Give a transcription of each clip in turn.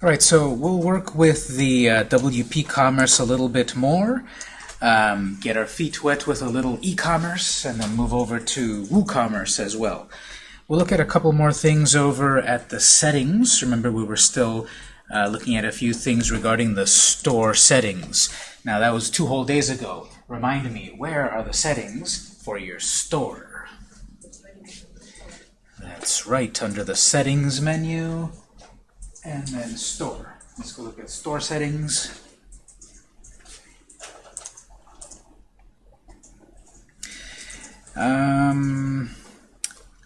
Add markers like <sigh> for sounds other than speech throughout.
All right, so we'll work with the uh, WP Commerce a little bit more, um, get our feet wet with a little e-commerce, and then move over to WooCommerce as well. We'll look at a couple more things over at the settings. Remember, we were still uh, looking at a few things regarding the store settings. Now, that was two whole days ago. Remind me, where are the settings for your store? That's right, under the Settings menu and then store. Let's go look at store settings. Um,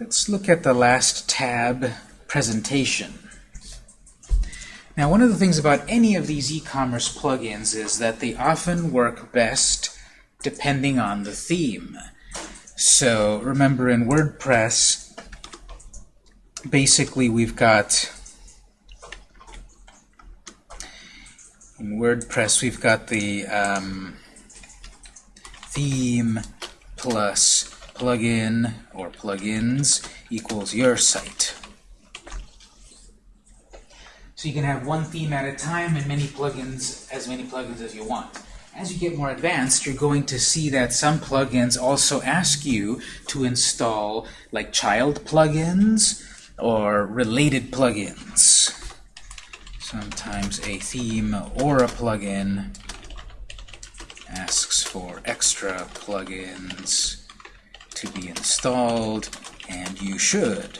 let's look at the last tab, presentation. Now, one of the things about any of these e-commerce plugins is that they often work best depending on the theme. So remember in WordPress, basically we've got in WordPress, we've got the um, theme plus plugin or plugins equals your site. So you can have one theme at a time and many plugins, as many plugins as you want. As you get more advanced, you're going to see that some plugins also ask you to install like child plugins or related plugins. Sometimes a theme or a plugin asks for extra plugins to be installed, and you should.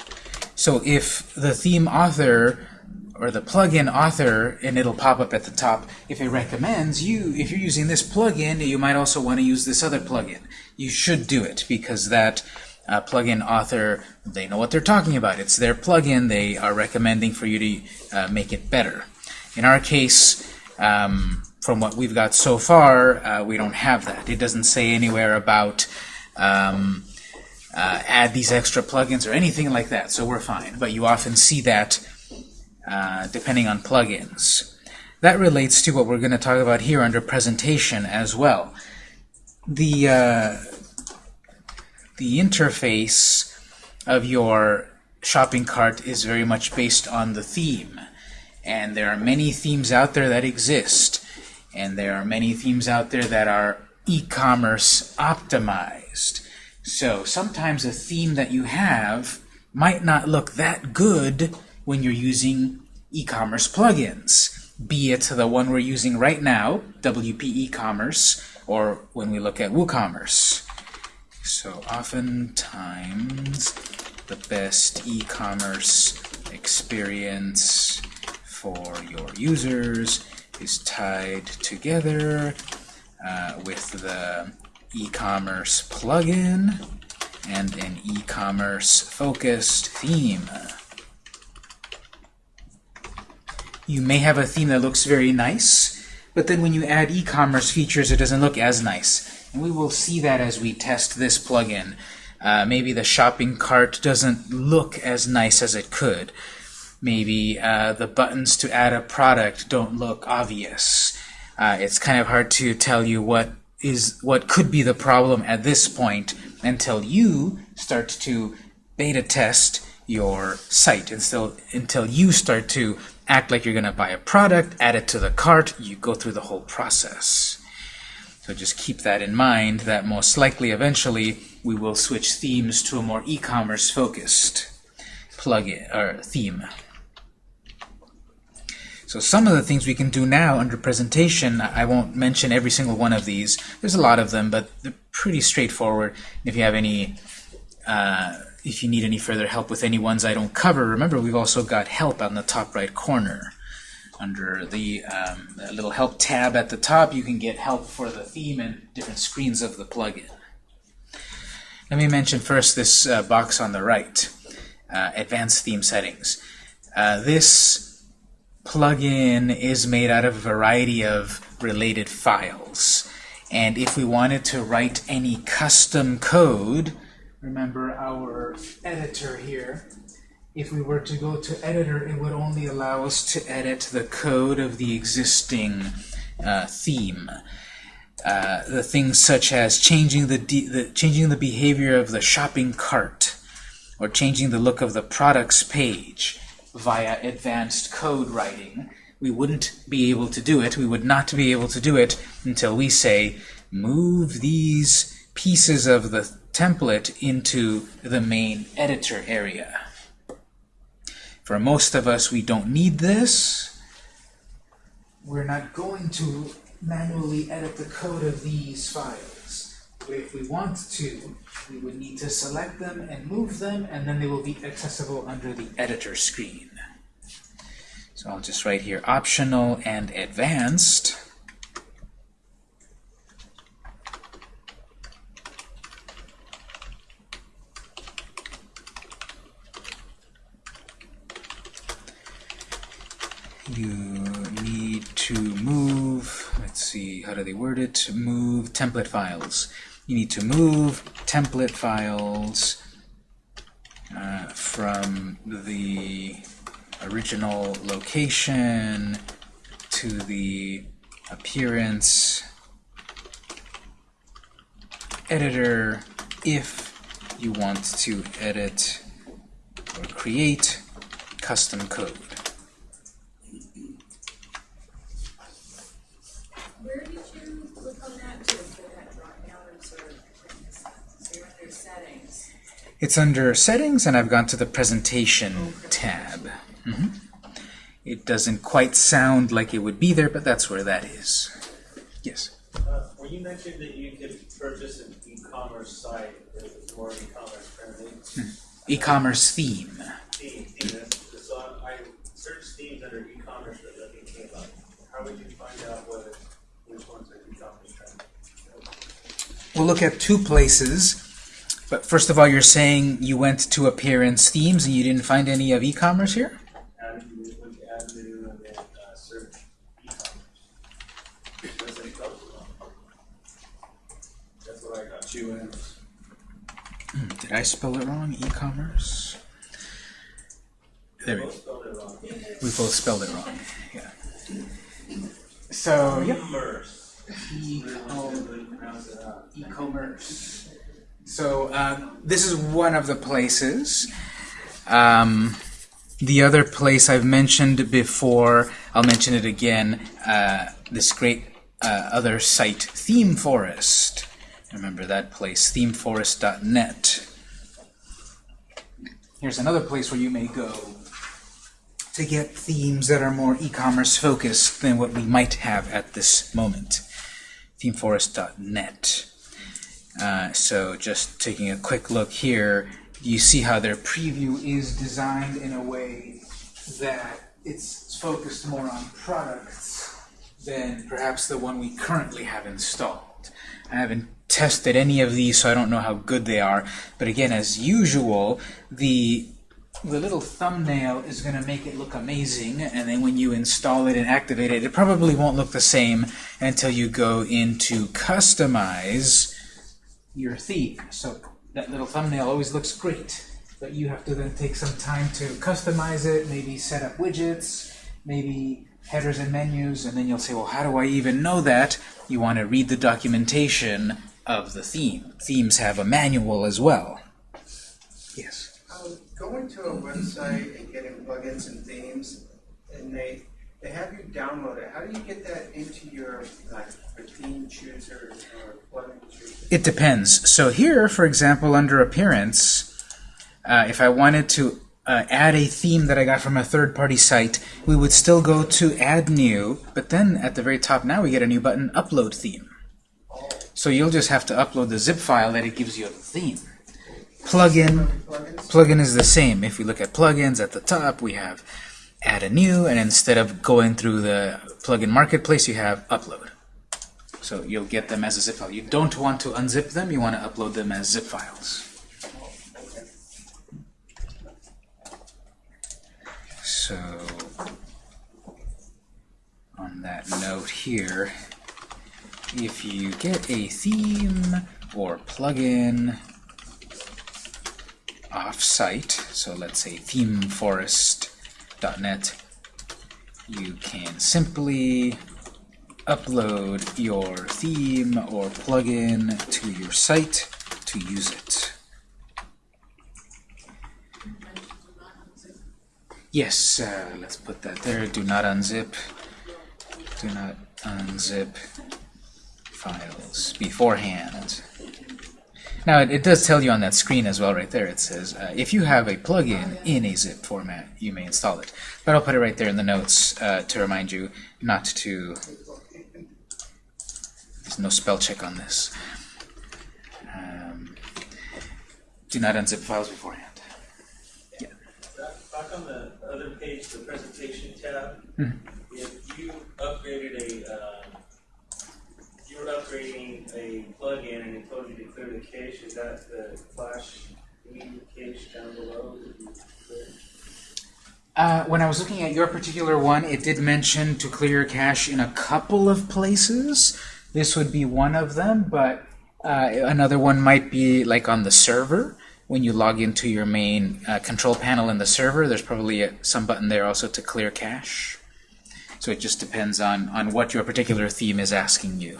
So if the theme author or the plugin author, and it'll pop up at the top, if it recommends you, if you're using this plugin, you might also want to use this other plugin. You should do it because that uh, plugin author, they know what they're talking about. It's their plugin. They are recommending for you to uh, make it better. In our case, um, from what we've got so far, uh, we don't have that. It doesn't say anywhere about um, uh, add these extra plugins or anything like that, so we're fine. But you often see that uh, depending on plugins. That relates to what we're going to talk about here under presentation as well. The uh, the interface of your shopping cart is very much based on the theme. And there are many themes out there that exist. And there are many themes out there that are e-commerce optimized. So sometimes a theme that you have might not look that good when you're using e-commerce plugins, be it the one we're using right now, WP e-commerce, or when we look at WooCommerce. So oftentimes the best e-commerce experience for your users is tied together uh, with the e-commerce plugin and an e-commerce focused theme. You may have a theme that looks very nice, but then when you add e-commerce features, it doesn't look as nice. And we will see that as we test this plugin. Uh, maybe the shopping cart doesn't look as nice as it could. Maybe uh, the buttons to add a product don't look obvious. Uh, it's kind of hard to tell you what is what could be the problem at this point until you start to beta test your site until until you start to act like you're going to buy a product, add it to the cart, you go through the whole process. So just keep that in mind, that most likely eventually we will switch themes to a more e-commerce focused plugin or theme. So some of the things we can do now under presentation, I won't mention every single one of these. There's a lot of them, but they're pretty straightforward. If you have any, uh, if you need any further help with any ones I don't cover, remember we've also got help on the top right corner under the, um, little help tab at the top, you can get help for the theme and different screens of the plugin. Let me mention first this uh, box on the right, uh, Advanced Theme Settings. Uh, this plugin is made out of a variety of related files. And if we wanted to write any custom code, remember our editor here, if we were to go to editor, it would only allow us to edit the code of the existing uh, theme. Uh, the things such as changing the, the, changing the behavior of the shopping cart, or changing the look of the products page, via advanced code writing. We wouldn't be able to do it. We would not be able to do it until we say, move these pieces of the template into the main editor area. For most of us, we don't need this. We're not going to manually edit the code of these files. But if we want to, we would need to select them and move them, and then they will be accessible under the editor screen. So I'll just write here optional and advanced. you need to move, let's see, how do Move template files. You need to move template files uh, from the original location to the appearance editor if you want to edit or create custom code. Where did you click on that to put that drop down and sort of, so you're under settings? It's under Settings, and I've gone to the Presentation tab. Mhm. It doesn't quite sound like it would be there, but that's where that is. Yes? Uh, When you mentioned that you could purchase an e-commerce site that was more e-commerce friendly, E-commerce theme. theme, theme, so I searched themes under e-commerce, but nothing came up. How would you find out whether, which ones are e-commerce friendly? We'll look at two places. But first of all, you're saying you went to Appearance Themes and you didn't find any of e-commerce here? E-commerce. Hmm, Did I spell it wrong? E-commerce? There we go. We both spelled it wrong. Yeah. So, yep. Commerce. E-com- Really pronounce it out. e-commerce. So uh, this is one of the places. Um, the other place I've mentioned before, I'll mention it again, uh, this great uh, other site, ThemeForest. Remember that place, themeforest.net. Here's another place where you may go to get themes that are more e-commerce focused than what we might have at this moment. themeforest.net. Uh, so just taking a quick look here, you see how their preview is designed in a way that it's focused more on products than perhaps the one we currently have installed. I haven't tested any of these, so I don't know how good they are. But again, as usual, the the little thumbnail is going to make it look amazing, and then when you install it and activate it, it probably won't look the same until you go into Customize your theme. So that little thumbnail always looks great, but you have to then take some time to customize it, maybe set up widgets, maybe headers and menus, and then you'll say, well, how do I even know that? You want to read the documentation of the theme. Themes have a manual as well. Yes. Um, Going to a website and getting plugins and themes, and they, they have you download it. How do you get that into your, like, theme chooser or plugin chooser? It depends. So here, for example, under Appearance, uh, if I wanted to uh, add a theme that I got from a third-party site, we would still go to Add New, but then at the very top now we get a new button, Upload Theme. So you'll just have to upload the zip file that it gives you of the theme. Plugin, plugin is the same. If we look at plugins at the top, we have Add a New, and instead of going through the plugin marketplace, you have Upload. So you'll get them as a zip file. You don't want to unzip them, you want to upload them as zip files. So, on that note here, if you get a theme or plugin off-site, so let's say themeforest.net, you can simply upload your theme or plugin to your site to use it. Yes, uh, let's put that there. Do not unzip. Do not unzip files beforehand. Now, it, it does tell you on that screen as well right there. It says, uh, if you have a plugin in a zip format, you may install it. But I'll put it right there in the notes uh, to remind you not to... There's no spell check on this. Um, do not unzip files beforehand. Back back on the other page, the presentation tab, if you upgraded a, you were a plugin and it told you to clear the cache, is that the flash immediate cache down below? Uh, when I was looking at your particular one, it did mention to clear your cache in a couple of places. This would be one of them, but uh, another one might be like on the server. When you log into your main uh, control panel in the server, there's probably a, some button there also to clear cache. So it just depends on, on what your particular theme is asking you.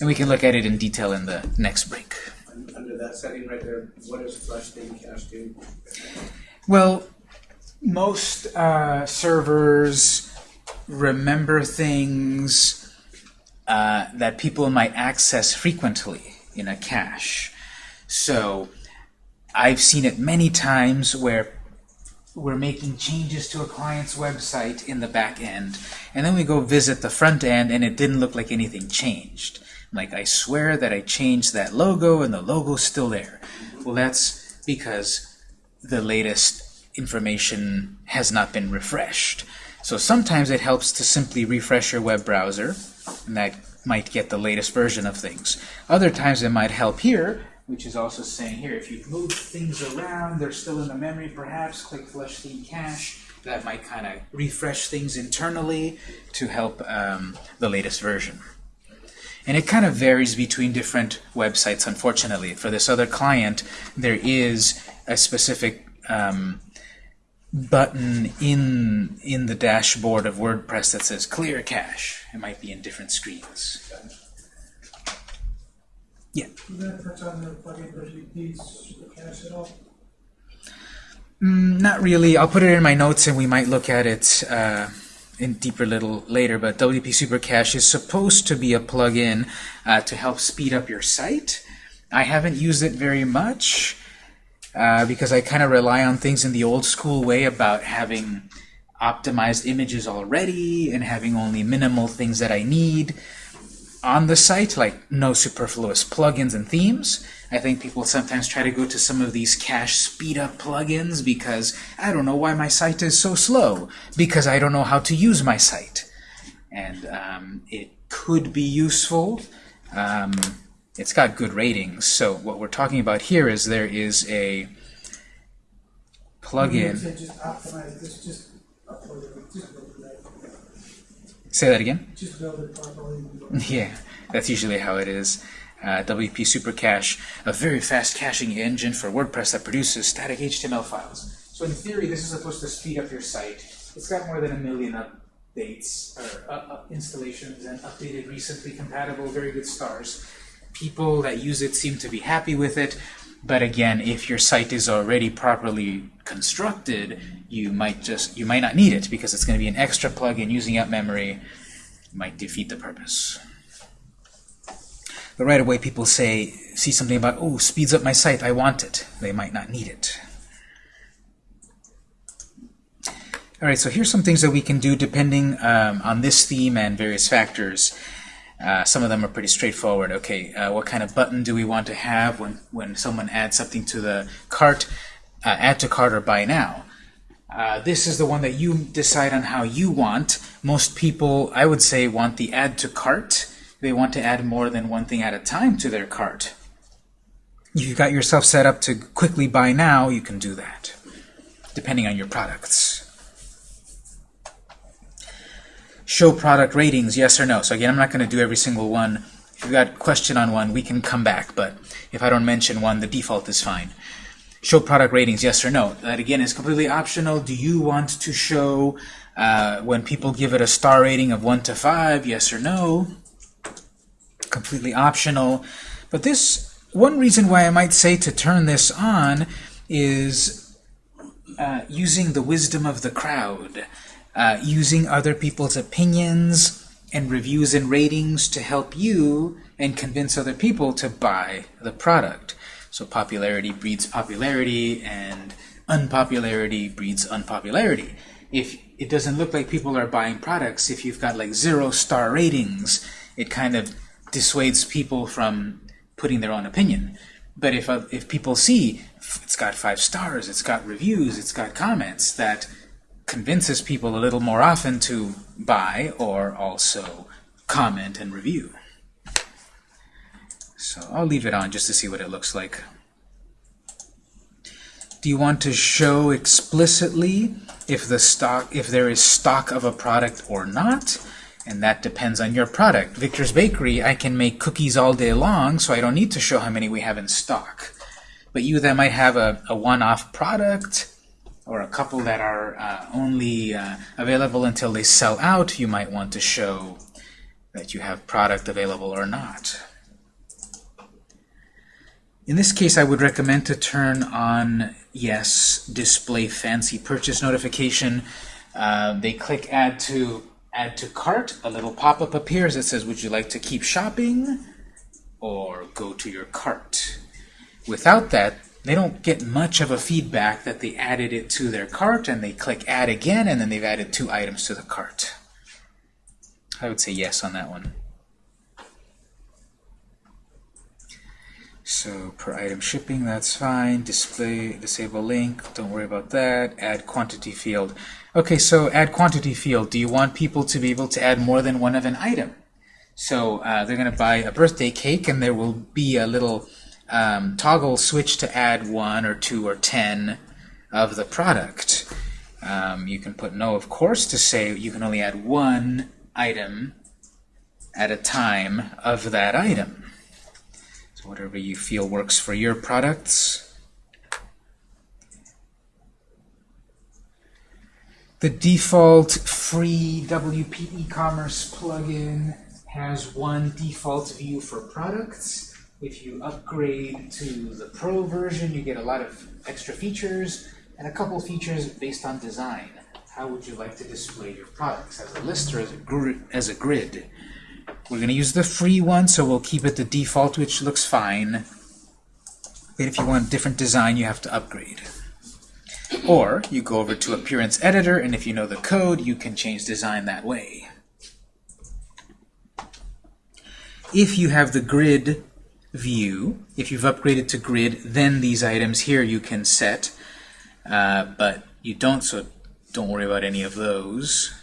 And we can look at it in detail in the next break. Under that setting right there, what does flush theme cache do? Well, most uh, servers remember things uh, that people might access frequently in a cache. So I've seen it many times where we're making changes to a client's website in the back end, and then we go visit the front end, and it didn't look like anything changed. Like, I swear that I changed that logo, and the logo's still there. Well, that's because the latest information has not been refreshed. So sometimes it helps to simply refresh your web browser, and that might get the latest version of things. Other times it might help here, which is also saying here, if you've moved things around, they're still in the memory perhaps, click flush theme cache. That might kind of refresh things internally to help um, the latest version. And it kind of varies between different websites, unfortunately. For this other client, there is a specific um, button in in the dashboard of WordPress that says clear cache. It might be in different screens. Yeah. Is that touch on the plugin WP super cache at all? Mm, not really. I'll put it in my notes and we might look at it uh, in deeper little later. But WP Super Cache is supposed to be a plugin uh, to help speed up your site. I haven't used it very much uh, because I kind of rely on things in the old school way about having optimized images already and having only minimal things that I need on the site, like no superfluous plugins and themes. I think people sometimes try to go to some of these cache speed up plugins because I don't know why my site is so slow, because I don't know how to use my site. And um, it could be useful. Um, it's got good ratings. So what we're talking about here is there is a plugin. said just optimize this, just upload it, just build it, right? Say that again. just build it properly. Yeah, that's usually how it is. Uh, WP Super Cache, a very fast caching engine for WordPress that produces static HTML files. So in theory, this is supposed to speed up your site. It's got more than a million updates, or uh, uh, installations, and updated recently compatible, very good stars. People that use it seem to be happy with it, but again, if your site is already properly constructed, you might just you might not need it because it's going to be an extra plugin using up memory might defeat the purpose. But right away people say, see something about, oh, speeds up my site, I want it. They might not need it. All right, so here's some things that we can do depending um, on this theme and various factors. Uh, some of them are pretty straightforward. Okay, uh, what kind of button do we want to have when, when someone adds something to the cart? Uh, add to cart or buy now. Uh, this is the one that you decide on how you want. Most people, I would say, want the add to cart. They want to add more than one thing at a time to their cart. If you've got yourself set up to quickly buy now, you can do that, depending on your products. Show product ratings, yes or no. So again, I'm not going to do every single one. If you've got a question on one, we can come back, but if I don't mention one, the default is fine. Show product ratings, yes or no. That again is completely optional. Do you want to show uh, when people give it a star rating of 1 to 5, yes or no? Completely optional. But this, one reason why I might say to turn this on is uh, using the wisdom of the crowd, uh, using other people's opinions and reviews and ratings to help you and convince other people to buy the product. So popularity breeds popularity, and unpopularity breeds unpopularity. If it doesn't look like people are buying products, if you've got like zero star ratings, it kind of dissuades people from putting their own opinion. But if, uh, if people see it's got five stars, it's got reviews, it's got comments, that convinces people a little more often to buy or also comment and review. So I'll leave it on just to see what it looks like. Do you want to show explicitly if the stock if there is stock of a product or not? And that depends on your product. Victor's Bakery, I can make cookies all day long, so I don't need to show how many we have in stock. But you that might have a, a one-off product or a couple that are uh, only uh, available until they sell out, you might want to show that you have product available or not. In this case, I would recommend to turn on yes, display fancy purchase notification. Uh, they click add to add to cart. A little pop-up appears that says, would you like to keep shopping or go to your cart? Without that, they don't get much of a feedback that they added it to their cart and they click add again and then they've added two items to the cart. I would say yes on that one. So per item shipping, that's fine. Display, disable link, don't worry about that. Add quantity field. Okay, so add quantity field. Do you want people to be able to add more than one of an item? So uh, they're going to buy a birthday cake and there will be a little um, toggle switch to add one or two or ten of the product. Um, you can put no, of course, to say you can only add one item at a time of that item. So whatever you feel works for your products. The default free WP e-commerce plugin has one default view for products. If you upgrade to the Pro version, you get a lot of extra features and a couple features based on design. How would you like to display your products, as a list or as a, gr as a grid? We're going to use the free one, so we'll keep it the default, which looks fine. But if you want a different design, you have to upgrade. Or you go over to Appearance Editor, and if you know the code, you can change design that way. If you have the grid view, if you've upgraded to grid, then these items here you can set, uh, but you don't, so don't worry about any of those.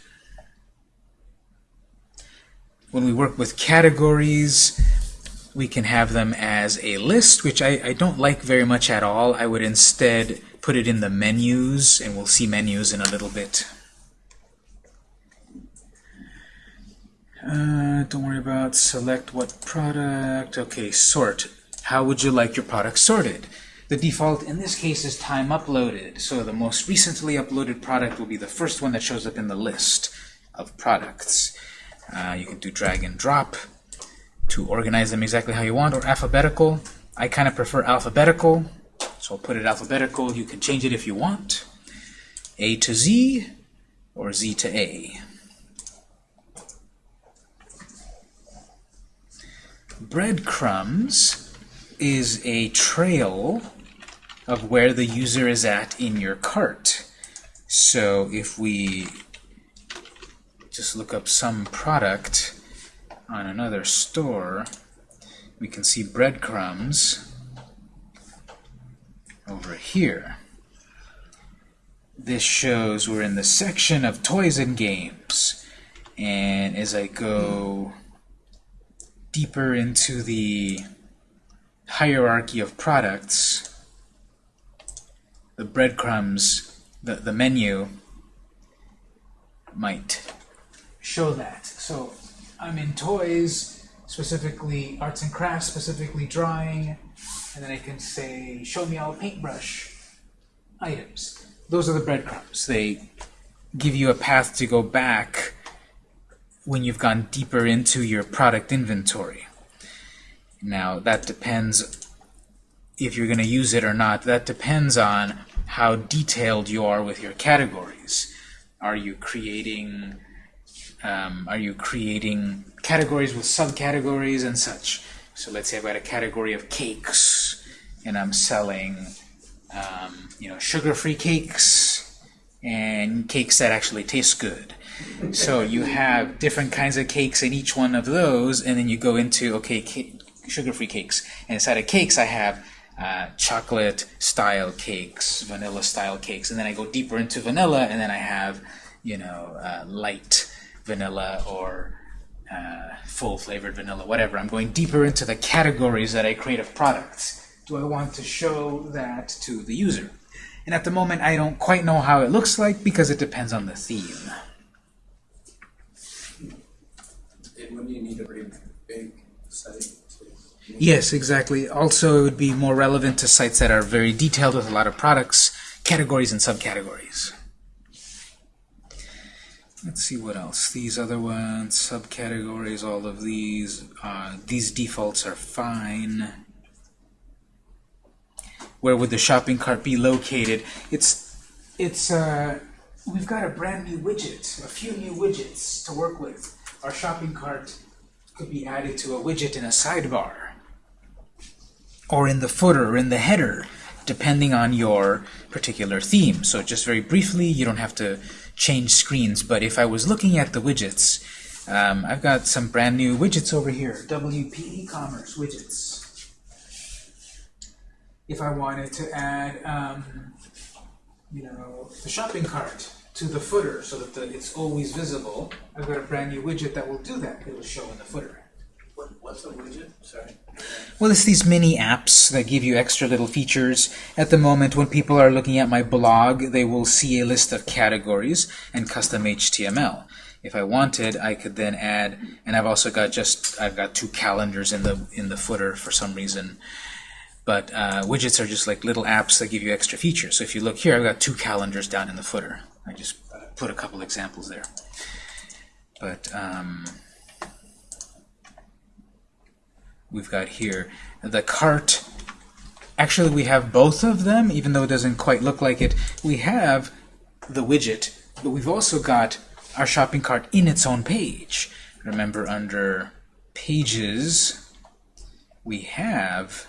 When we work with categories, we can have them as a list, which I, I don't like very much at all. I would instead put it in the menus, and we'll see menus in a little bit. Uh, don't worry about select what product. Okay, sort. How would you like your product sorted? The default in this case is time uploaded, so the most recently uploaded product will be the first one that shows up in the list of products. Uh, you can do drag and drop to organize them exactly how you want, or alphabetical. I kind of prefer alphabetical, so I'll put it alphabetical. You can change it if you want. A to Z, or Z to A. Breadcrumbs is a trail of where the user is at in your cart. So if we just look up some product on another store, we can see breadcrumbs over here. This shows we're in the section of toys and games. And as I go deeper into the hierarchy of products, the breadcrumbs, the, the menu might show that. So I'm in toys, specifically arts and crafts, specifically drawing, and then I can say, show me all paintbrush items. Those are the breadcrumbs. They give you a path to go back when you've gone deeper into your product inventory. Now, that depends if you're going to use it or not. That depends on how detailed you are with your categories. Are you creating um, are you creating categories with subcategories and such? So let's say I've got a category of cakes, and I'm selling, um, you know, sugar-free cakes and cakes that actually taste good. So you have different kinds of cakes in each one of those, and then you go into okay, sugar-free cakes. And inside of cakes, I have uh, chocolate-style cakes, vanilla-style cakes, and then I go deeper into vanilla, and then I have, you know, uh, light vanilla or uh, full flavored vanilla, whatever. I'm going deeper into the categories that I create of products. Do I want to show that to the user? And at the moment, I don't quite know how it looks like because it depends on the theme. When you need a pretty big Yes, exactly. Also, it would be more relevant to sites that are very detailed with a lot of products, categories, and subcategories. Let's see what else. These other ones, subcategories, all of these. Uh, these defaults are fine. Where would the shopping cart be located? It's, it's. Uh, we've got a brand new widget, a few new widgets to work with. Our shopping cart could be added to a widget in a sidebar or in the footer or in the header, depending on your particular theme. So just very briefly, you don't have to change screens, but if I was looking at the widgets, um, I've got some brand new widgets over here, WP e-commerce widgets. If I wanted to add, um, you know, the shopping cart to the footer so that the, it's always visible, I've got a brand new widget that will do that. It will show in the footer. What, what's a widget? Sorry. Well, it's these mini apps that give you extra little features. At the moment, when people are looking at my blog, they will see a list of categories and custom HTML. If I wanted, I could then add, and I've also got just, I've got two calendars in the in the footer for some reason. But uh, widgets are just like little apps that give you extra features. So if you look here, I've got two calendars down in the footer. I just put a couple examples there. But um, we've got here the cart. Actually we have both of them even though it doesn't quite look like it. We have the widget but we've also got our shopping cart in its own page. Remember under pages we have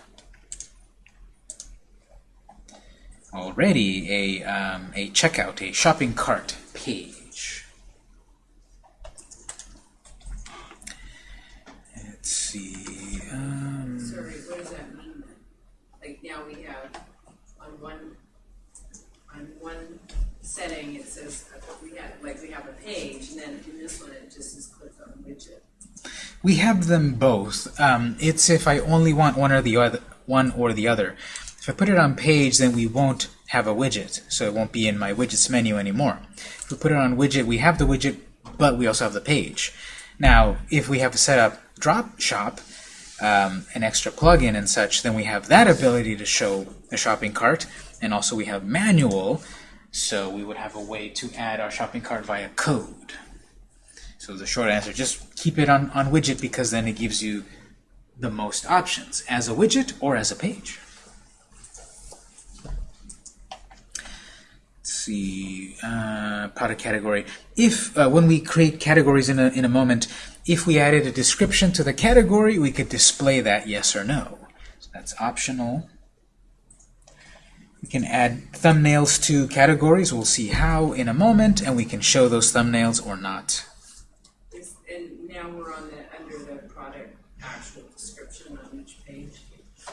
already a, um, a checkout a shopping cart page let's see um, Sorry, what does that mean? Like now we have on one, on one setting, it says, we have, like, we have a page, and then in this one, it just says click on widget. We have them both. Um, it's if I only want one or the other, one or the other. If I put it on page, then we won't have a widget, so it won't be in my widgets menu anymore. If we put it on widget, we have the widget, but we also have the page. Now, if we have set up Drop Shop, um, an extra plugin and such, then we have that ability to show the shopping cart, and also we have manual, so we would have a way to add our shopping cart via code. So the short answer, just keep it on, on widget because then it gives you the most options, as a widget or as a page. Let's see, uh, product category. If, uh, when we create categories in a, in a moment, if we added a description to the category, we could display that yes or no. So that's optional. We can add thumbnails to categories. We'll see how in a moment, and we can show those thumbnails or not. And now we're on the, under the product actual description on each page.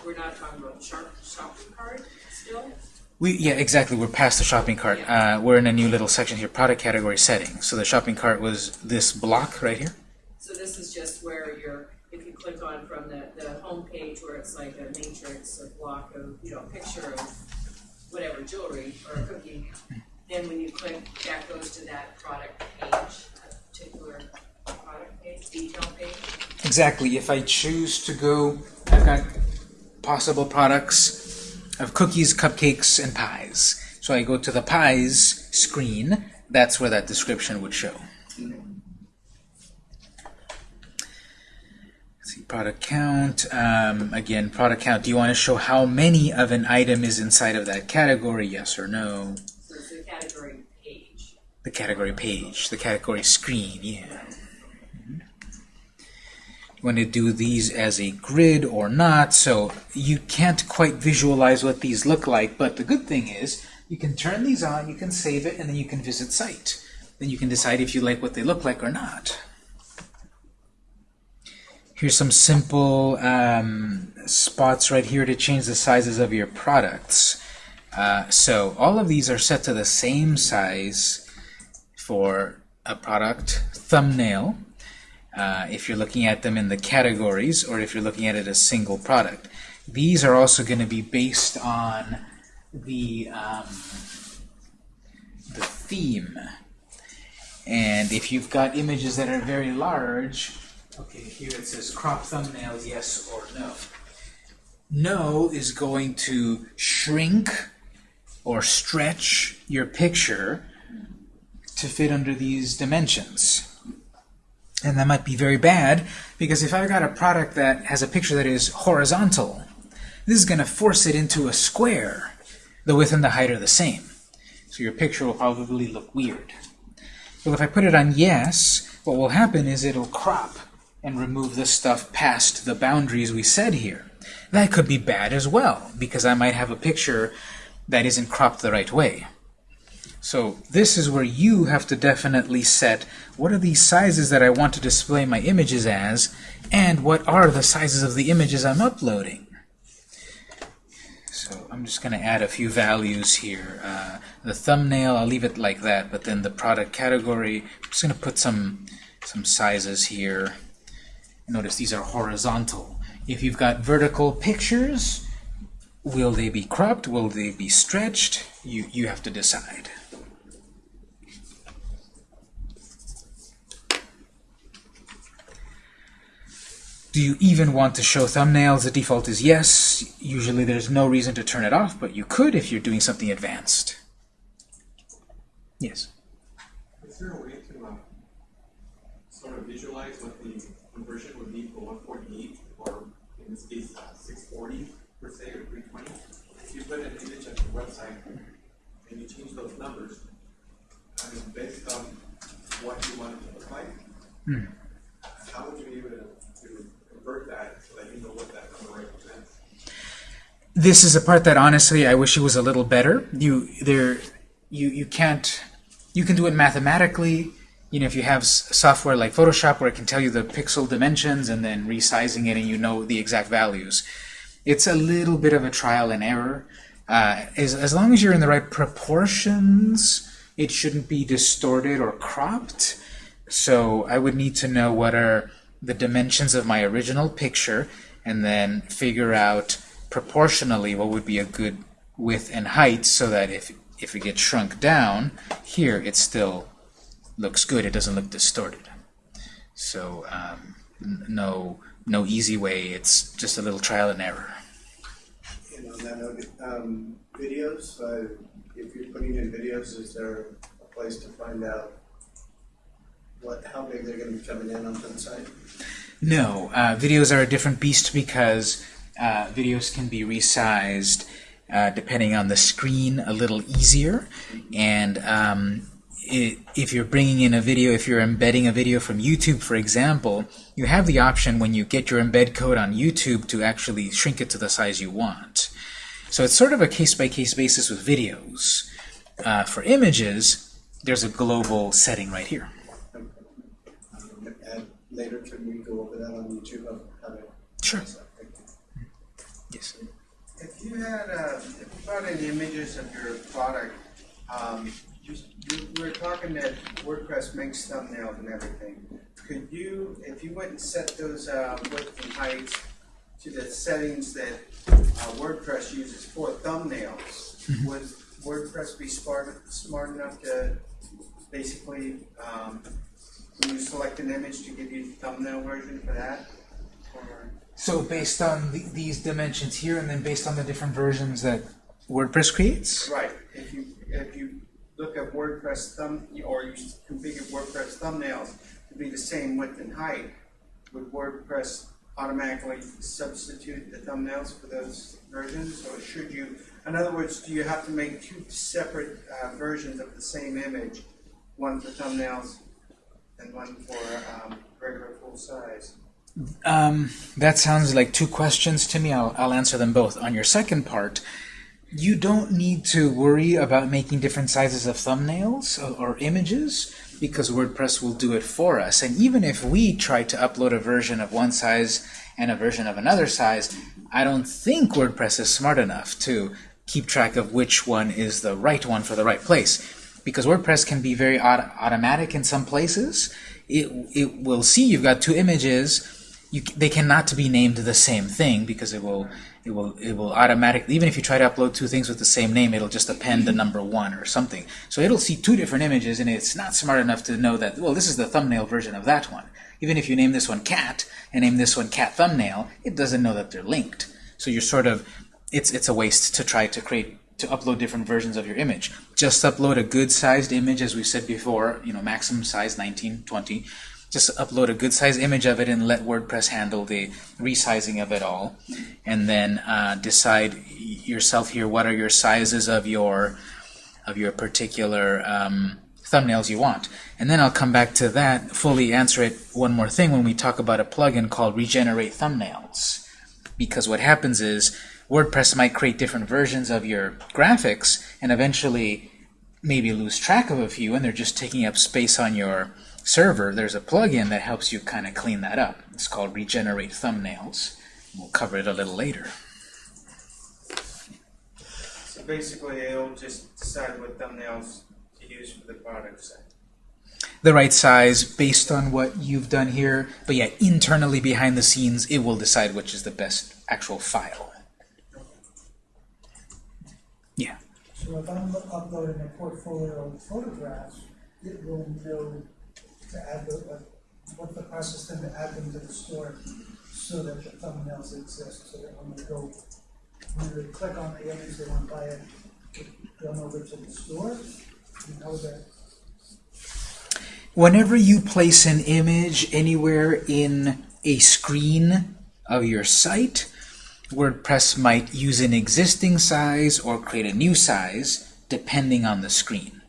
We're not talking about shopping cart still? We, yeah, exactly. We're past the shopping cart. Uh, we're in a new little section here, product category settings. So the shopping cart was this block right here. So this is just where you're, if you click on from the, the home page where it's like a matrix, a block of, you know, a picture of whatever, jewelry or a cookie, then when you click, that goes to that product page, that particular product page, detail page. Exactly. If I choose to go, I've got possible products of cookies, cupcakes, and pies. So I go to the pies screen. That's where that description would show. Let's see, product count. Um, again, product count. Do you want to show how many of an item is inside of that category? Yes or no? So it's the category page. The category page, the category screen, yeah. Want to do these as a grid or not, so you can't quite visualize what these look like, but the good thing is you can turn these on, you can save it, and then you can visit site. Then you can decide if you like what they look like or not. Here's some simple um, spots right here to change the sizes of your products. Uh, so all of these are set to the same size for a product thumbnail uh, if you're looking at them in the categories or if you're looking at it as a single product. These are also going to be based on the, um, the theme. And if you've got images that are very large, okay, here it says crop thumbnails, yes or no. No is going to shrink or stretch your picture to fit under these dimensions. And that might be very bad because if I've got a product that has a picture that is horizontal, this is going to force it into a square. The width and the height are the same. So your picture will probably look weird. Well, if I put it on yes, what will happen is it'll crop and remove the stuff past the boundaries we said here. That could be bad as well, because I might have a picture that isn't cropped the right way. So this is where you have to definitely set what are these sizes that I want to display my images as, and what are the sizes of the images I'm uploading. So I'm just going to add a few values here. Uh, the thumbnail, I'll leave it like that, but then the product category, I'm just going to put some, some sizes here. Notice these are horizontal. If you've got vertical pictures, will they be cropped? Will they be stretched? You, you have to decide. Do you even want to show thumbnails? The default is yes. Usually there's no reason to turn it off, but you could if you're doing something advanced. Yes. Is there a way to uh, sort of visualize what the conversion would be for 148 or in this case uh, 640 per se or 320? If you put an image at the website and you change those numbers, I mean, based on what you want it to look like, how would you be able to convert that so that you know what that number represents? This is a part that honestly I wish it was a little better. You there you you can't you can do it mathematically. You know, if you have software like Photoshop where it can tell you the pixel dimensions and then resizing it and you know the exact values. It's a little bit of a trial and error. Uh, as, as long as you're in the right proportions, it shouldn't be distorted or cropped. So I would need to know what are the dimensions of my original picture and then figure out proportionally what would be a good width and height so that if, if it gets shrunk down, here it still looks good. It doesn't look distorted. So um, no, no easy way. It's just a little trial and error. And on that note, um, videos, uh, if you're putting in videos, is there a place to find out what, how big they're gonna be coming in onto the site? No, uh, videos are a different beast because uh, videos can be resized uh, depending on the screen a little easier. And um, i if you're bringing in a video, if you're embedding a video from YouTube, for example, you have the option when you get your embed code on YouTube to actually shrink it to the size you want. So it's sort of a case-by-case basis with videos. Uh, for images, there's a global setting right here. And later, can we go over that on YouTube of how to? Sure. Yes. If you had, uh, if you brought in images of your product, um, you, you we were talking that WordPress makes thumbnails and everything. Could you, if you went and set those, uh, width and heights to the settings that, uh, WordPress uses for thumbnails, would WordPress be smart, smart enough to basically, um, you select an image to give you the thumbnail version for that? Or? So based on the, these dimensions here, and then based on the different versions that WordPress creates? Right, if you, if you look at WordPress thumb, or you configure WordPress thumbnails to be the same width and height, would WordPress automatically substitute the thumbnails for those versions? Or should you, in other words, do you have to make two separate uh, versions of the same image? One for thumbnails and one for um, regular full size? Um, that sounds like two questions to me. I'll, I'll answer them both. On your second part, you don't need to worry about making different sizes of thumbnails or, or images because WordPress will do it for us. And even if we try to upload a version of one size and a version of another size, I don't think WordPress is smart enough to keep track of which one is the right one for the right place. Because WordPress can be very auto automatic in some places. It, it will see you've got two images, you, they cannot be named the same thing because it will it will it will automatically even if you try to upload two things with the same name it'll just append the mm-hmm. number one or something. So it'll see two different images and it's not smart enough to know that well this is the thumbnail version of that one. Even if you name this one cat and name this one cat thumbnail it doesn't know that they're linked. So you're sort of it's it's a waste to try to create to upload different versions of your image. Just upload a good sized image as we said before you know maximum size 1920 just upload a good sized image of it and let WordPress handle the resizing of it all. And then uh, decide yourself here what are your sizes of your of your particular um, thumbnails you want. And then I'll come back to that fully answer it one more thing when we talk about a plugin called regenerate thumbnails. Because what happens is WordPress might create different versions of your graphics and eventually maybe lose track of a few and they're just taking up space on your server, there's a plugin that helps you kind of clean that up. It's called Regenerate Thumbnails. We'll cover it a little later. So basically, it'll just decide what thumbnails to use for the product set. The right size based on what you've done here, but yeah, internally behind the scenes, it will decide which is the best actual file. Yeah. So if I'm uploading a portfolio of photographs, it will know to add the, uh, what the process then to add them to the store so that the thumbnails exist, so that when they go, when they click on the image, they want to buy it, going over to the store, you know that. Whenever you place an image anywhere in a screen of your site, WordPress might use an existing size or create a new size depending on the screen.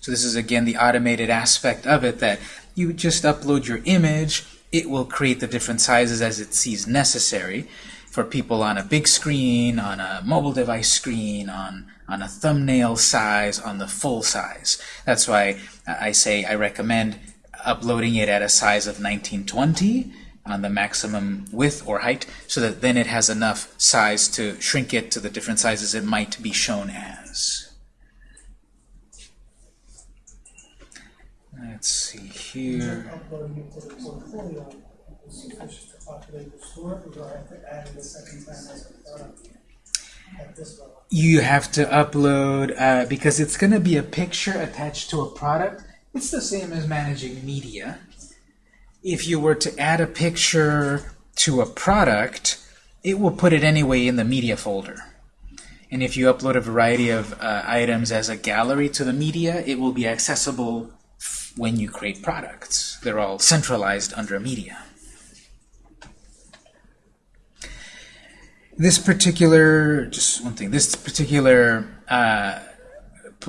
So this is again the automated aspect of it that you just upload your image, it will create the different sizes as it sees necessary for people on a big screen, on a mobile device screen, on, on a thumbnail size, on the full size. That's why I say I recommend uploading it at a size of 1920 on the maximum width or height so that then it has enough size to shrink it to the different sizes it might be shown as. Let's see here. You have to upload, uh, because it's going to be a picture attached to a product, it's the same as managing media. If you were to add a picture to a product, it will put it anyway in the media folder. And if you upload a variety of uh, items as a gallery to the media, it will be accessible when you create products. They're all centralized under media. This particular, just one thing, this particular uh,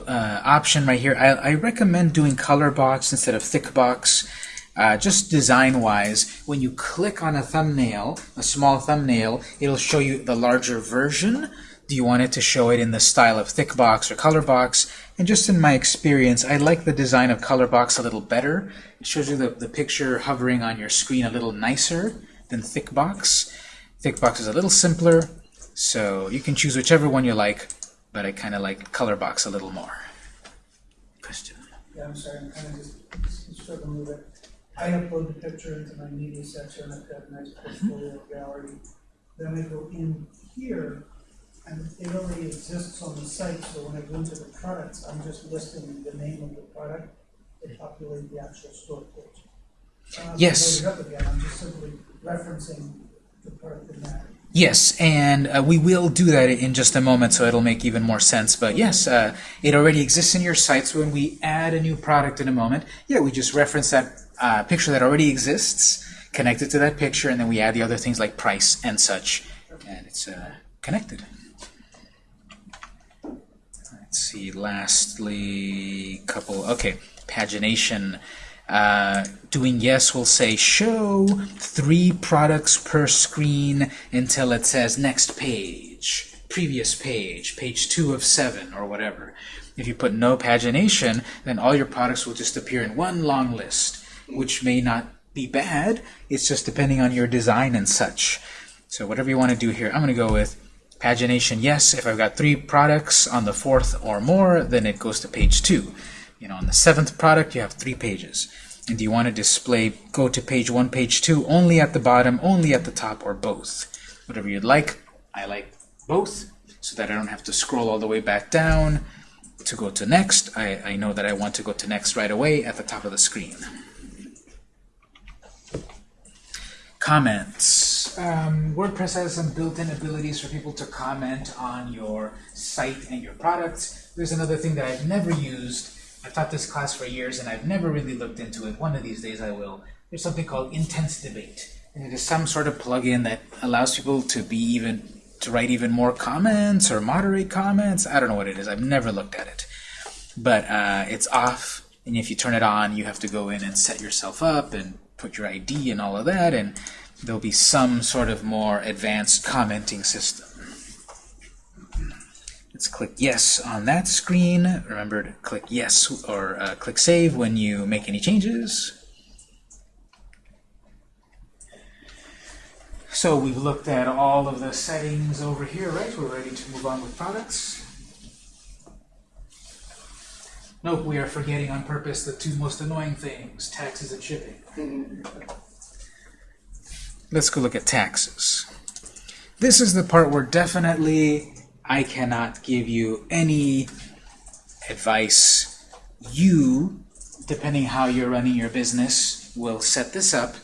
uh, option right here, I, I, recommend doing color box instead of thick box. Uh, just design-wise, when you click on a thumbnail, a small thumbnail, it'll show you the larger version. Do you want it to show it in the style of thick box or color box? And just in my experience, I like the design of color box a little better. It shows you the, the picture hovering on your screen a little nicer than thick box. Thick box is a little simpler, so you can choose whichever one you like, but I kind of like color box a little more. Question? Yeah, I'm sorry, I'm kind of just struggling with it. I upload the picture into my media section, I've got a nice portfolio gallery. Then I go in here, and it already exists on the site, so when I go into the products, I'm just listing the name of the product to populate the actual store page. I don't have to Yes. again, I'm just simply referencing the product in that Yes, and uh, we will do that in just a moment, so it'll make even more sense. But yes, uh, it already exists in your site, so when we add a new product in a moment, yeah, we just reference that uh, picture that already exists, connect it to that picture, and then we add the other things like price and such, and it's uh, connected. Let's see, lastly, couple, okay, pagination. Uh, doing yes will say show three products per screen until it says next page, previous page, page two of seven, or whatever. If you put no pagination, then all your products will just appear in one long list, which may not be bad. It's just depending on your design and such. So whatever you want to do here, I'm going to go with pagination yes. If I've got three products on the fourth or more, then it goes to page two. You know, on the seventh product, you have three pages. And do you want to display go to page one, page two, only at the bottom, only at the top, or both? Whatever you'd like. I like both, so that I don't have to scroll all the way back down to go to next. I, I know that I want to go to next right away at the top of the screen. Comments. Um, WordPress has some built-in abilities for people to comment on your site and your products. There's another thing that I've never used. I've taught this class for years and I've never really looked into it. One of these days I will. There's something called Intense Debate. And it is some sort of plugin that allows people to be even to write even more comments or moderate comments. I don't know what it is. I've never looked at it. But uh, it's off, and if you turn it on, you have to go in and set yourself up and put your ID and all of that, and there'll be some sort of more advanced commenting system. Let's click yes on that screen. Remember to click yes or uh, click save when you make any changes. So we've looked at all of the settings over here, right? We're ready to move on with products. Nope, we are forgetting on purpose the two most annoying things, taxes and shipping. Let's go look at taxes. This is the part where definitely I cannot give you any advice. You, depending how you're running your business, will set this up.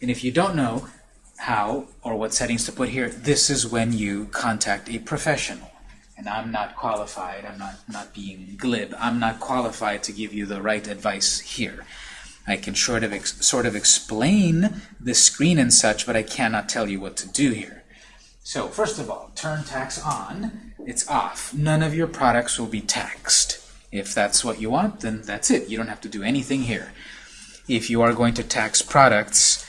And if you don't know how or what settings to put here, this is when you contact a professional. And I'm not qualified, I'm not, not being glib, I'm not qualified to give you the right advice here. I can sort of, sort of explain the screen and such, but I cannot tell you what to do here. So first of all, turn tax on, it's off. None of your products will be taxed. If that's what you want, then that's it. You don't have to do anything here. If you are going to tax products,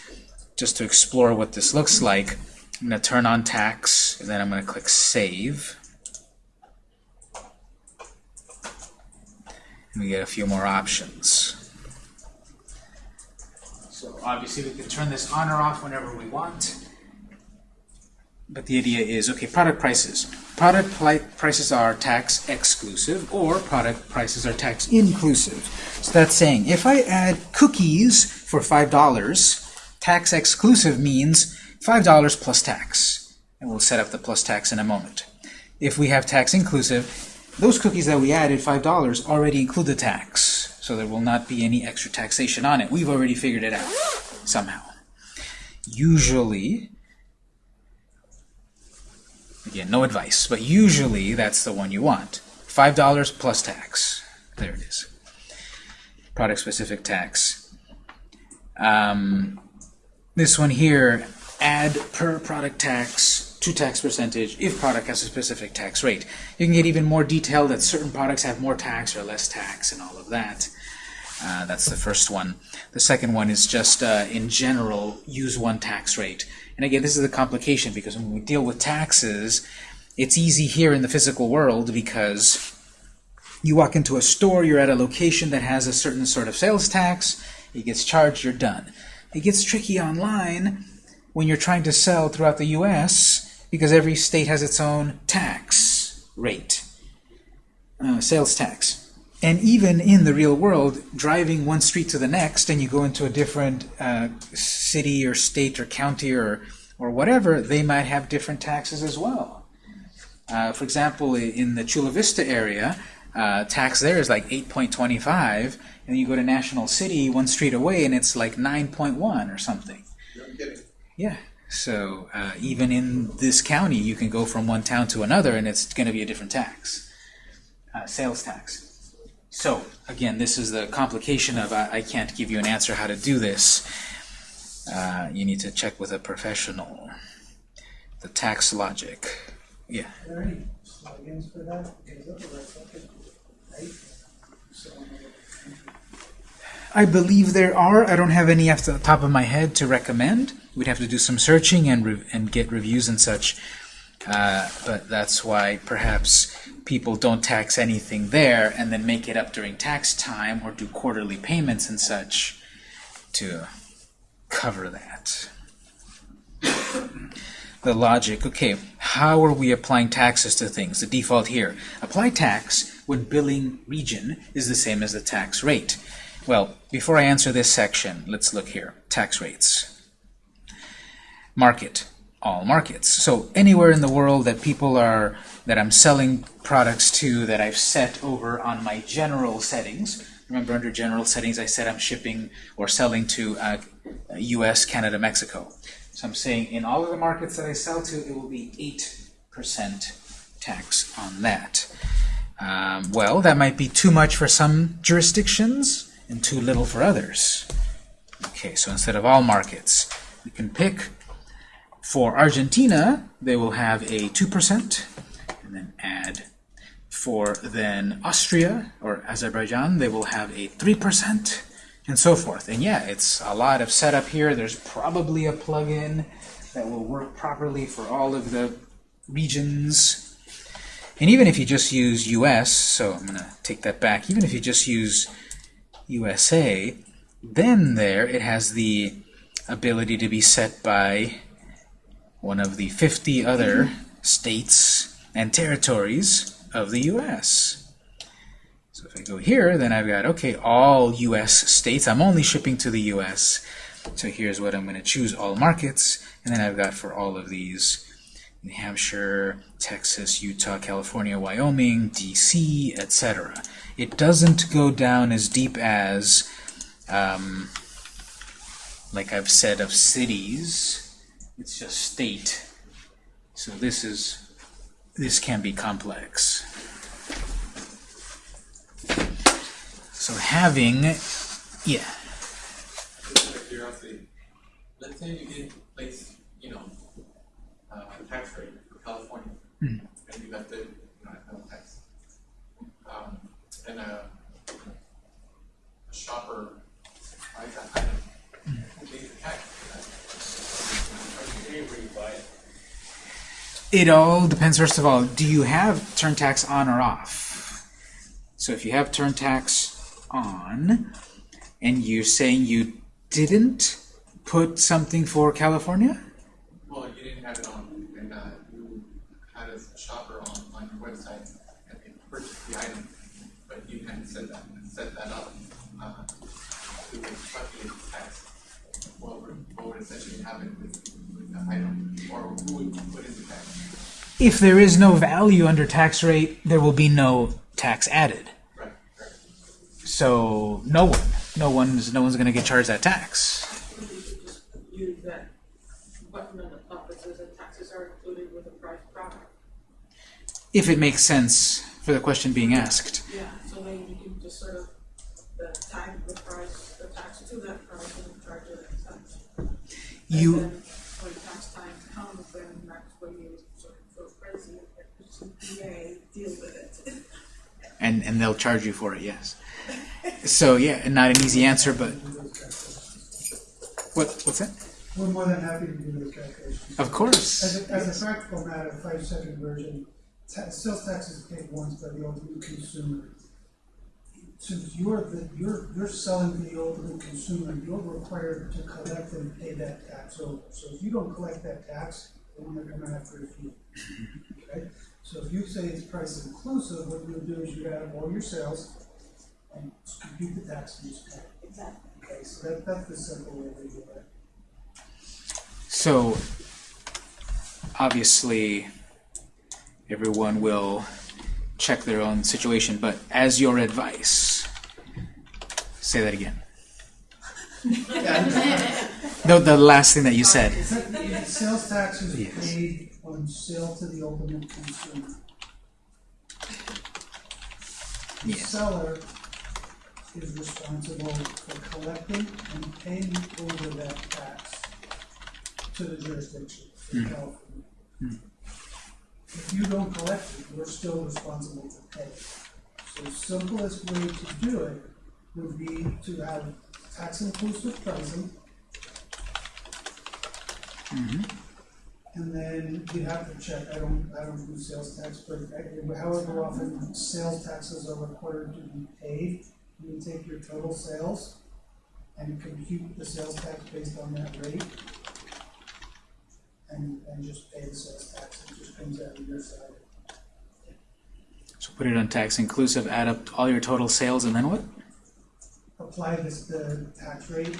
just to explore what this looks like, I'm going to turn on tax, and then I'm going to click Save. And we get a few more options. So obviously we can turn this on or off whenever we want. But the idea is, okay, product prices. Product prices are tax exclusive, or product prices are tax inclusive. So that's saying, if I add cookies for $5, tax exclusive means $5 plus tax. And we'll set up the plus tax in a moment. If we have tax inclusive, those cookies that we added, $5, already include the tax. So there will not be any extra taxation on it. We've already figured it out somehow. Usually, again, no advice, but usually that's the one you want. $5 plus tax. There it is. Product-specific tax. Um, this one here, add per product tax to tax percentage if product has a specific tax rate. You can get even more detailed that certain products have more tax or less tax and all of that. Uh, that's the first one. The second one is just, uh, in general, use one tax rate. And again, this is the complication because when we deal with taxes, it's easy here in the physical world because you walk into a store, you're at a location that has a certain sort of sales tax, it gets charged, you're done. It gets tricky online when you're trying to sell throughout the U.S because every state has its own tax rate, uh, sales tax. And even in the real world, driving one street to the next and you go into a different uh, city or state or county or, or whatever, they might have different taxes as well. Uh, for example, in the Chula Vista area, uh, tax there is like 8.25, and you go to National City one street away and it's like 9.1 or something. Yeah. So uh, even in this county, you can go from one town to another, and it's going to be a different tax, uh, sales tax. So again, this is the complication of I, I can't give you an answer how to do this. Uh, you need to check with a professional. The tax logic. Yeah. Are there any plugins for that? I believe there are. I don't have any off the top of my head to recommend. We'd have to do some searching and and get reviews and such. Uh, but that's why perhaps people don't tax anything there and then make it up during tax time or do quarterly payments and such to cover that. the logic, okay, how are we applying taxes to things? The default here, apply tax when billing region is the same as the tax rate. Well, before I answer this section, let's look here. Tax rates. Market. All markets. So anywhere in the world that people are, that I'm selling products to that I've set over on my general settings. Remember under general settings I said I'm shipping or selling to uh, US, Canada, Mexico. So I'm saying in all of the markets that I sell to, it will be 8% tax on that. Um, well, that might be too much for some jurisdictions and too little for others. Okay, so instead of all markets, we can pick for Argentina, they will have a 2%, and then add. For then Austria or Azerbaijan, they will have a 3%, and so forth. And yeah, it's a lot of setup here. There's probably a plugin that will work properly for all of the regions. And even if you just use US, so I'm going to take that back, even if you just use USA, then there it has the ability to be set by one of the 50 other states and territories of the US. So if I go here, then I've got, okay, all US states. I'm only shipping to the US. So here's what I'm going to choose, all markets. And then I've got for all of these, New Hampshire, Texas, Utah, California, Wyoming, DC, etc. It doesn't go down as deep as, um, like I've said, of cities. It's just state. So this is this can be complex. So having, yeah, Just out of curiosity, let's say you did place, you know, uh, tax rate for California, Hmm. and you left it, you know, at no tax. Um, and a, a shopper it all depends. First of all, do you have turn tax on or off? So if you have turn tax on, and you're saying you didn't put something for California, Well, you didn't have it on, and, uh, you had a shopper on, on your website, and they purchased the item, but you hadn't set that, set that up, uh, to calculate the tax. What would, what would essentially if there is no value under tax rate, there will be no tax added. So no one, no one's, no one's going to get charged that tax. If it makes sense for the question being asked. Yeah, so then you can just sort of, the tag the price, the tax to that price and charge it as such. You, And then when tax time comes, then that's when you sort of go crazy and CPA deal with it. and and they'll charge you for it, yes. So yeah, not an easy answer, but what what's that? We're more than happy to do those calculations. Of course. As a, as a practical matter, five second version, ta- sales tax is paid once by the ultimate consumer. Since you're the, you're, you're selling to the ultimate consumer, you're required to collect and pay that tax over. So if you don't collect that tax, they're gonna come after you. Okay? So if you say it's price inclusive, what you'll do is you add up all your sales and compute the tax and just pay. Exactly. Okay, so that, that's the simple way to do it. So obviously everyone will check their own situation, but as your advice, say that again. The, the last thing that you said. That the sales tax is Yes. paid on sale to the ultimate consumer. The Yes. seller is responsible for collecting and paying over that tax to the jurisdiction in hmm. California. If you don't collect it, you're still responsible to pay. So the simplest way to do it would be to have tax inclusive pricing. Mm-hmm. And then you have to check, I don't, I don't do sales tax, but however often sales taxes are required to be paid, you take your total sales and compute the sales tax based on that rate. And, and just pay the sales tax, it just comes out of your side. So put it on tax inclusive, add up all your total sales, and then what? Apply this, the tax rate,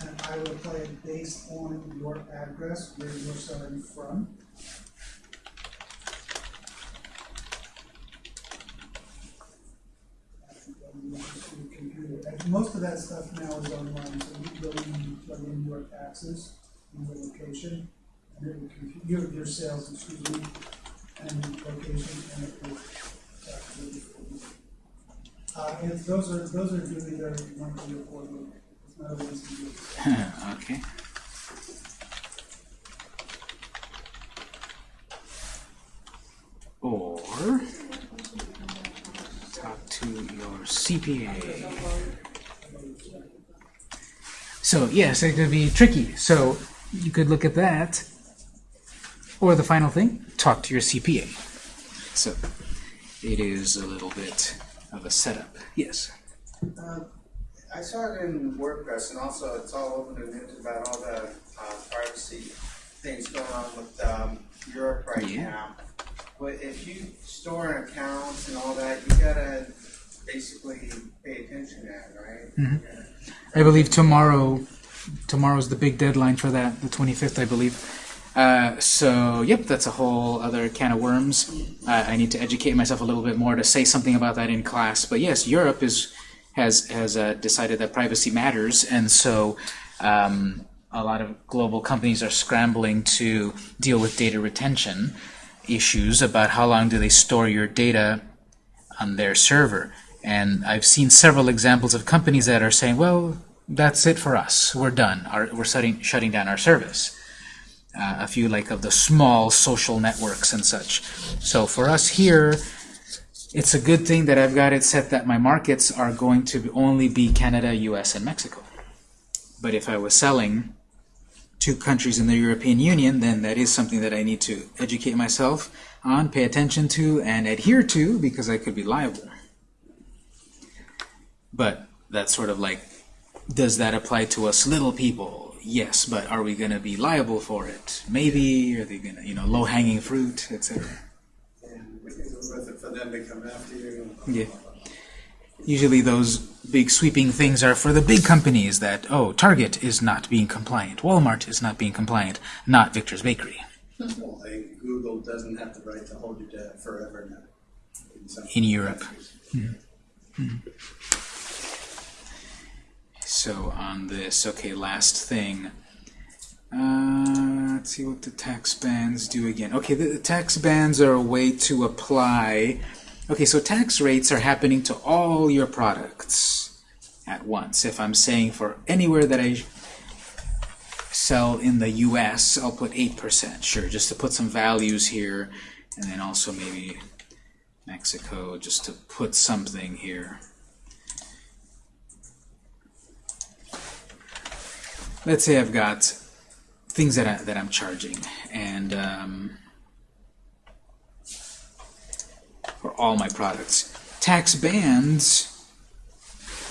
and I would apply it based on your address, where you're selling from. And. And most of that stuff now is online, so you go in, you plug in your taxes, and your location, and will your, your sales, excuse me, and location, and it will calculate. Uh, <laughs> okay. Or talk to your CPA. So yes, it could be tricky. So you could look at that. Or the final thing, talk to your CPA. So it is a little bit a setup. Yes. Uh, I saw it in WordPress and also it's all over the news about all the uh, privacy things going on with um, Europe right Yeah. now. But if you store accounts and all that, you gotta basically pay attention to that, right? I believe tomorrow, tomorrow's the big deadline for that, the 25th, I believe. Uh, so, yep, that's a whole other can of worms. Uh, I need to educate myself a little bit more to say something about that in class. But yes, Europe is has has uh, decided that privacy matters, and so um, a lot of global companies are scrambling to deal with data retention issues about how long do they store your data on their server. And I've seen several examples of companies that are saying, well, that's it for us. We're done. Our, we're shutting, shutting down our service. Uh, a few like of the small social networks and such. So for us here, it's a good thing that I've got it set that my markets are going to only be Canada, US, and Mexico. But if I was selling to countries in the European Union, then that is something that I need to educate myself on, pay attention to, and adhere to because I could be liable. But that's sort of like, does that apply to us little people? Yes, but are we going to be liable for it? Maybe. Are they going to, you know, low-hanging fruit, etc. And for them to come after you. Yeah. Usually those big sweeping things are for the big companies that, oh, Target is not being compliant, Walmart is not being compliant, not Victor's Bakery. Well, Google doesn't have the right to hold your data forever now. some In Europe. countries. So on this, okay, last thing. Uh, let's see what the tax bands do again. Okay, the, the tax bands are a way to apply. Okay, so tax rates are happening to all your products at once. If I'm saying for anywhere that I sell in the U.S., I'll put 8%, sure, just to put some values here, and then also maybe Mexico, just to put something here. Let's say I've got things that, I, that I'm charging and um, for all my products. Tax bands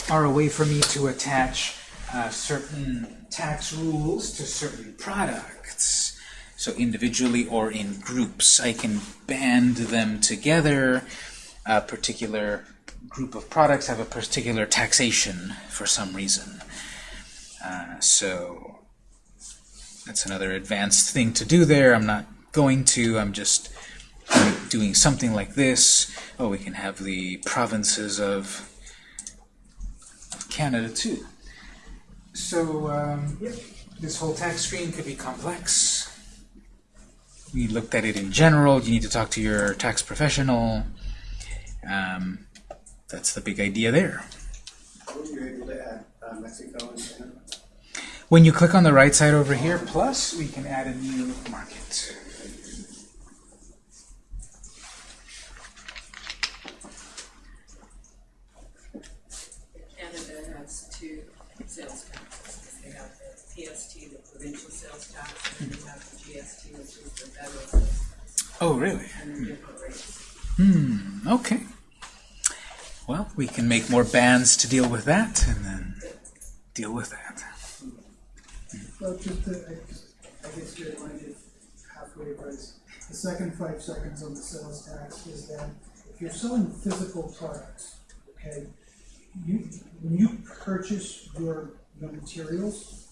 are a way for me to attach uh, certain tax rules to certain products. So individually or in groups, I can band them together. A particular group of products have a particular taxation for some reason. Uh, so that's another advanced thing to do there. I'm not going to. I'm just doing something like this. Oh, we can have the provinces of, Canada too. So, um, this whole tax screen could be complex. We looked at it in general. You need to talk to your tax professional. Um, that's the big idea there. Were you able to add uh, Mexico and Canada? When you click on the right side over here, plus, we can add a new market. Canada has two sales taxes. They have the PST, the provincial sales tax, and they have the GST, which is the federal sales tax, Oh, really? and they're different rates. Hmm, okay. Well, we can make more bands to deal with that, and then deal with that. Well, just to, I, I guess you're going to halfway price. The second five seconds on the sales tax is that if you're selling physical products, okay, you, when you purchase your, your materials,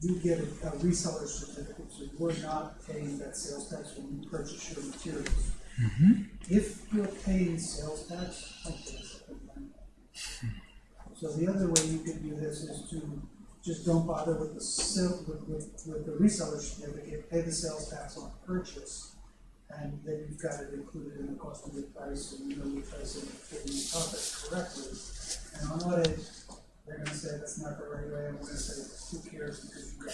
you get a, a reseller certificate, so you're not paying that sales tax when you purchase your materials. Mm-hmm. If you're paying sales tax, so the other way you could do this is to just don't bother with the sale, with, with, with the reseller certificate, pay the sales tax on purchase. And then you've got it included in the cost of the price, and you know your price and fitting your profit correctly. And on audit, they're gonna say that's not the right way, I'm gonna say, who cares, because you got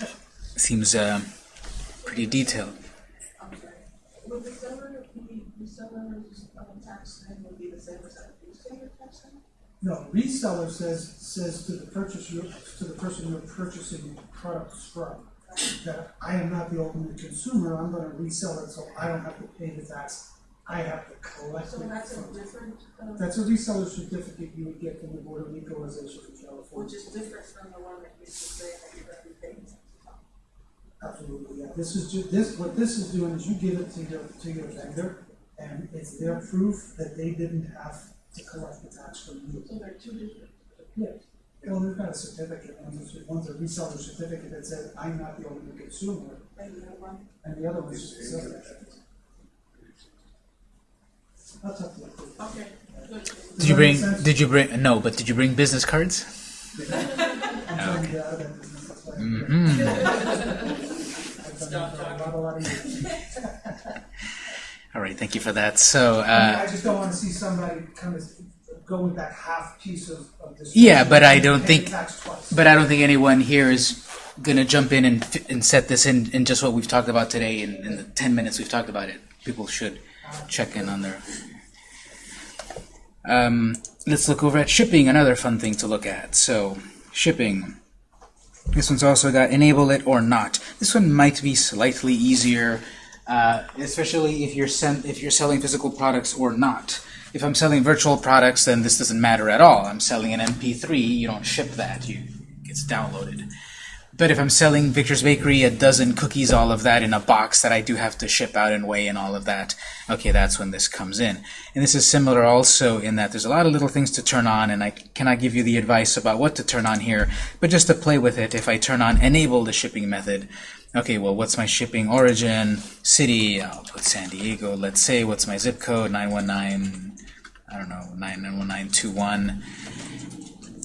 it. Seems uh, pretty detailed. Would the seller, the, the seller's, um, tax then would be the same as that retailer tax then? No, reseller says, says to the purchaser, to the person you're purchasing products from, that I am not the ultimate consumer, I'm gonna resell it, so I don't have to pay the tax, I have to collect So it that's a different, uh, That's a reseller certificate you would get from the Board of Equalization in California. which is different from the one that used to say that you have to. Absolutely, yeah, this is ju, this, what this is doing is you give it to your, to your vendor, and it's their proof that they didn't have to collect the tax from you. So they're two different. Yeah, well, they've got a certificate, one's a, one's a reseller certificate that says, I'm not the only consumer, And the other one, and the other one's just a sales tax. I'll to you. okay, good. Did you bring? Did you bring? No, but did you bring business cards? I'm trying to get All right, thank you for that. So, I uh, just don't wanna see somebody kind of go with that half piece of, of this. Yeah, but I don't think- the tax twice. but I don't think anyone here is gonna jump in and and set this in in just what we've talked about today in, in the ten minutes we've talked about it. People should check in on their. Um, let's look over at shipping. Another fun thing to look at. So, shipping. This one's also got enable it or not. This one might be slightly easier, uh, especially if you're if you're selling physical products or not. If I'm selling virtual products, then this doesn't matter at all. I'm selling an MP3. You don't ship that. You it gets downloaded. But if I'm selling Victor's Bakery a dozen cookies, all of that in a box that I do have to ship out and weigh and all of that, okay, that's when this comes in. And this is similar also in that there's a lot of little things to turn on, and I cannot give you the advice about what to turn on here, but just to play with it, if I turn on enable the shipping method, okay, well, what's my shipping origin, city, I'll put San Diego, let's say, what's my zip code, 919, I don't know, 91921.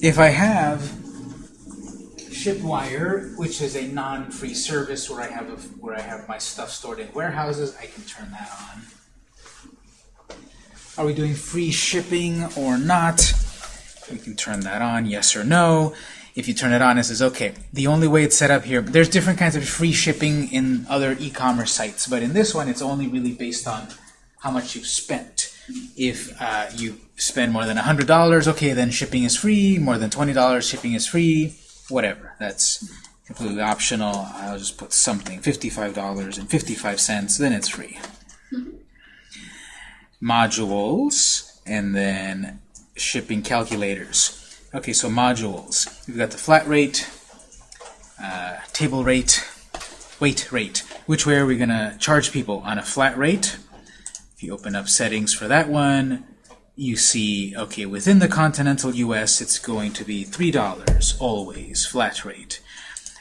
If I have Shipwire, which is a non-free service where I have a, where I have my stuff stored in warehouses, I can turn that on. Are we doing free shipping or not? We can turn that on, yes or no. If you turn it on, it says, okay, the only way it's set up here, there's different kinds of free shipping in other e-commerce sites, but in this one, it's only really based on how much you've spent. If uh, you spend more than $100, okay, then shipping is free. More than $20, shipping is free. Whatever. That's completely optional. I'll just put something, $55.55, then it's free. Modules, and then shipping calculators. Okay, so modules. We've got the flat rate, uh, table rate, weight rate. Which way are we going to charge people? On a flat rate, if you open up settings for that one, you see, okay, within the continental US, it's going to be $3, always, flat rate.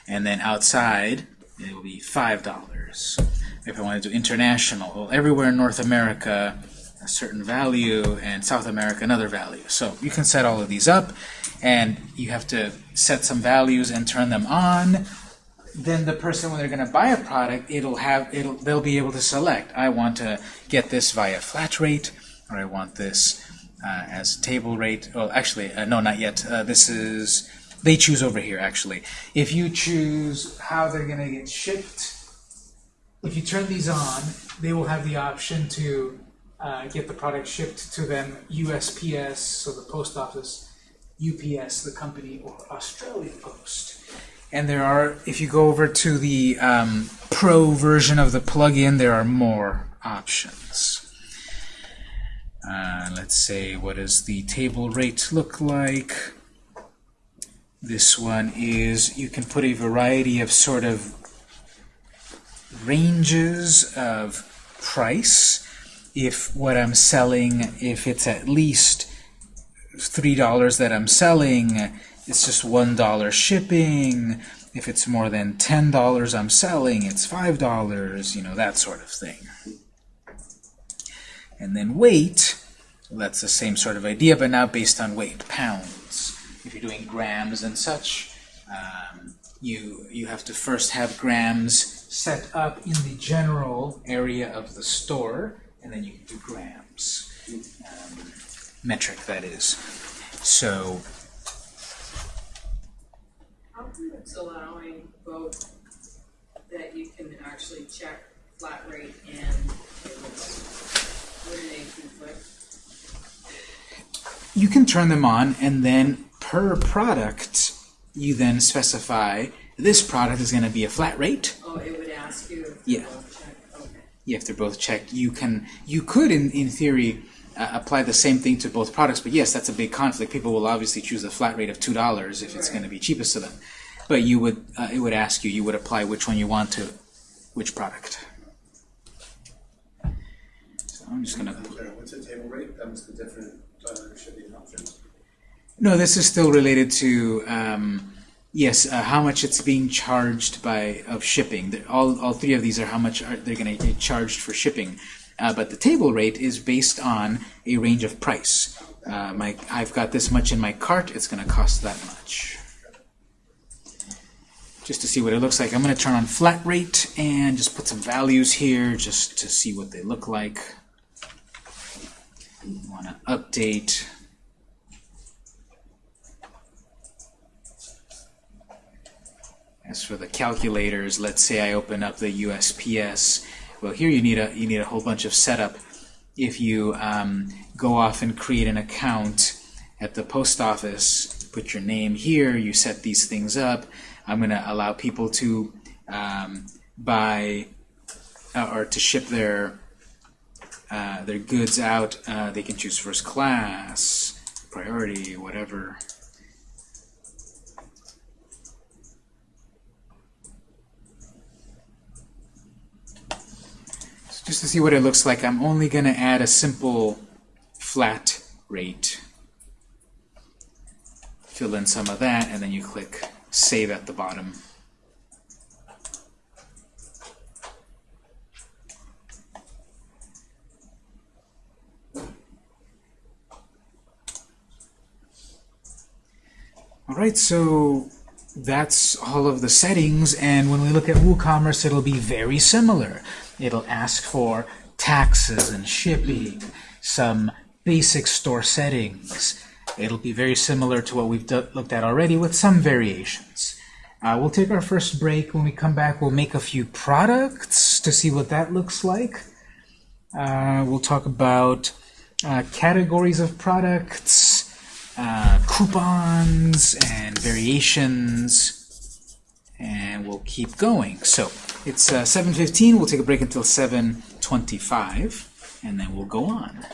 And then outside, it will be $5. If I want to do international, well, everywhere in North America, certain value, and South America another value. So you can set all of these up, and you have to set some values and turn them on. Then the person, when they're going to buy a product, it'll have it'll they'll be able to select. I want to get this via flat rate, or I want this uh, as table rate. Well, actually, uh, no, not yet. Uh, this is they choose over here. Actually, if you choose how they're going to get shipped, if you turn these on, they will have the option to uh, get the product shipped to them USPS, so the post office, UPS, the company, or Australia Post. And there are, if you go over to the um, pro version of the plugin, there are more options. Uh, let's say, what does the table rate look like? This one is, you can put a variety of sort of ranges of price. If what I'm selling, if it's at least $3 that I'm selling, it's just $1 shipping. If it's more than $10 I'm selling, it's $5, you know, that sort of thing. And then weight, well, that's the same sort of idea, but now based on weight, pounds. If you're doing grams and such, um, you, you have to first have grams set up in the general area of the store, and then you can do grams. Um, metric, that is. So How come it's allowing both that you can actually check flat rate and? Wouldn't they conflict? you can turn them on, and then per product, you then specify this product is going to be a flat rate. Oh, it would ask you Yeah. You check. If they're both checked, you can you could in in theory uh, apply the same thing to both products. But yes, that's a big conflict. People will obviously choose a flat rate of two dollars if it's going to be cheapest to them. But you would uh, it would ask you you would apply which one you want to which product. So I'm just going to what's the table rate? That was the different uh, shipping options. No, this is still related to um, yes, uh, how much it's being charged by of shipping. All, all three of these are how much are, they're going to get charged for shipping. Uh, but the table rate is based on a range of price. Uh, my, I've got this much in my cart. It's going to cost that much. Just to see what it looks like, I'm going to turn on flat rate and just put some values here just to see what they look like. Want to update. As for the calculators, let's say I open up the USPS. Well, here you need a you need a whole bunch of setup. If you um, go off and create an account at the post office, put your name here, you set these things up. I'm going to allow people to um, buy uh, or to ship their uh, their goods out. Uh, they can choose first class, priority, whatever. Just to see what it looks like, I'm only going to add a simple flat rate. Fill in some of that, and then you click Save at the bottom. Alright, so that's all of the settings, and when we look at WooCommerce, it'll be very similar. It'll ask for taxes and shipping, some basic store settings. It'll be very similar to what we've looked at already with some variations. Uh, we'll take our first break. When we come back, we'll make a few products to see what that looks like. Uh, we'll talk about uh, categories of products, uh, coupons, and variations, and we'll keep going. So it's uh, 7.15. We'll take a break until 7.25, and then we'll go on.